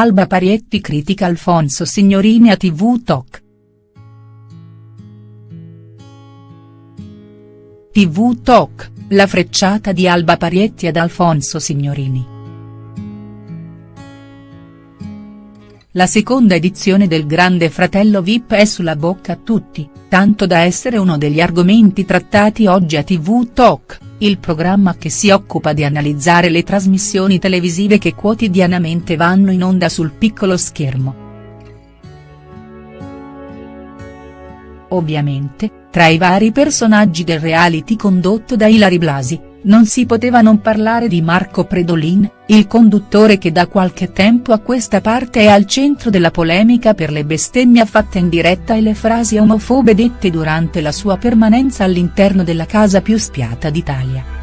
Alba Parietti critica Alfonso Signorini a TV Talk. TV Talk, la frecciata di Alba Parietti ad Alfonso Signorini. La seconda edizione del Grande Fratello Vip è sulla bocca a tutti, tanto da essere uno degli argomenti trattati oggi a TV Talk, il programma che si occupa di analizzare le trasmissioni televisive che quotidianamente vanno in onda sul piccolo schermo. Ovviamente, tra i vari personaggi del reality condotto da Ilari Blasi, non si poteva non parlare di Marco Predolin, il conduttore che da qualche tempo a questa parte è al centro della polemica per le bestemmie fatte in diretta e le frasi omofobe dette durante la sua permanenza all'interno della casa più spiata d'Italia.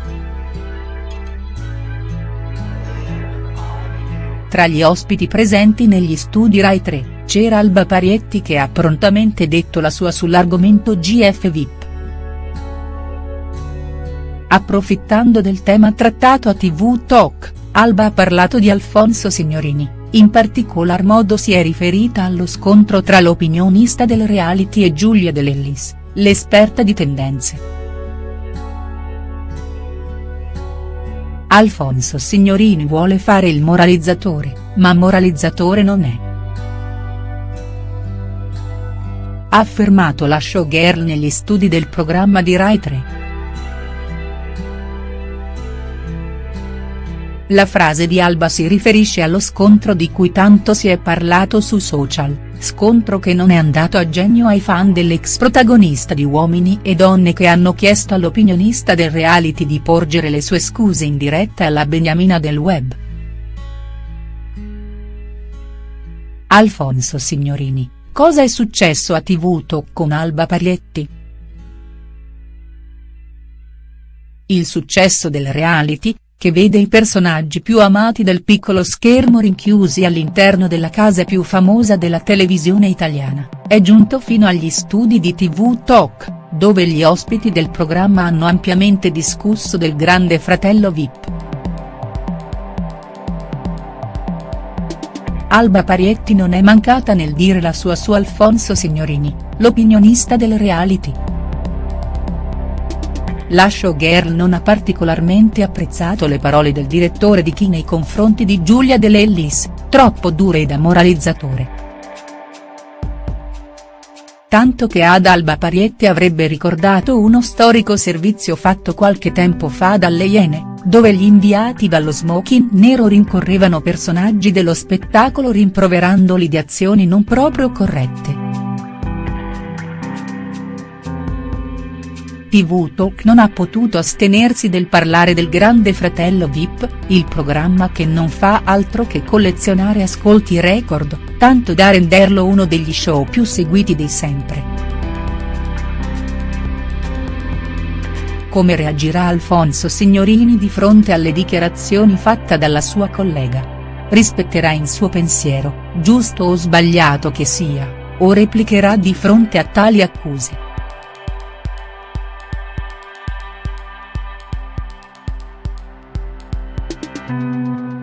Tra gli ospiti presenti negli studi Rai 3, c'era Alba Parietti che ha prontamente detto la sua sull'argomento GF. Approfittando del tema trattato a TV Talk, Alba ha parlato di Alfonso Signorini, in particolar modo si è riferita allo scontro tra l'opinionista del reality e Giulia Dell'Ellis, l'esperta di tendenze. Alfonso Signorini vuole fare il moralizzatore, ma moralizzatore non è. Ha affermato la showgirl negli studi del programma di Rai 3. La frase di Alba si riferisce allo scontro di cui tanto si è parlato su social, scontro che non è andato a genio ai fan dell'ex protagonista di Uomini e Donne che hanno chiesto all'opinionista del reality di porgere le sue scuse in diretta alla beniamina del web. Alfonso Signorini, cosa è successo a TV Talk con Alba Parietti?. Il successo del reality, che vede i personaggi più amati del piccolo schermo rinchiusi all'interno della casa più famosa della televisione italiana, è giunto fino agli studi di TV Talk, dove gli ospiti del programma hanno ampiamente discusso del grande fratello Vip. Alba Parietti non è mancata nel dire la sua su Alfonso Signorini, l'opinionista del reality. La showgirl non ha particolarmente apprezzato le parole del direttore di Chi nei confronti di Giulia De Lellis, troppo dure e da moralizzatore. Tanto che ad Alba Parietti avrebbe ricordato uno storico servizio fatto qualche tempo fa dalle Iene, dove gli inviati dallo smoking nero rincorrevano personaggi dello spettacolo rimproverandoli di azioni non proprio corrette. TV Talk non ha potuto astenersi del parlare del Grande Fratello Vip, il programma che non fa altro che collezionare ascolti record, tanto da renderlo uno degli show più seguiti di sempre. Come reagirà Alfonso Signorini di fronte alle dichiarazioni fatte dalla sua collega? Rispetterà in suo pensiero, giusto o sbagliato che sia, o replicherà di fronte a tali accuse?. Música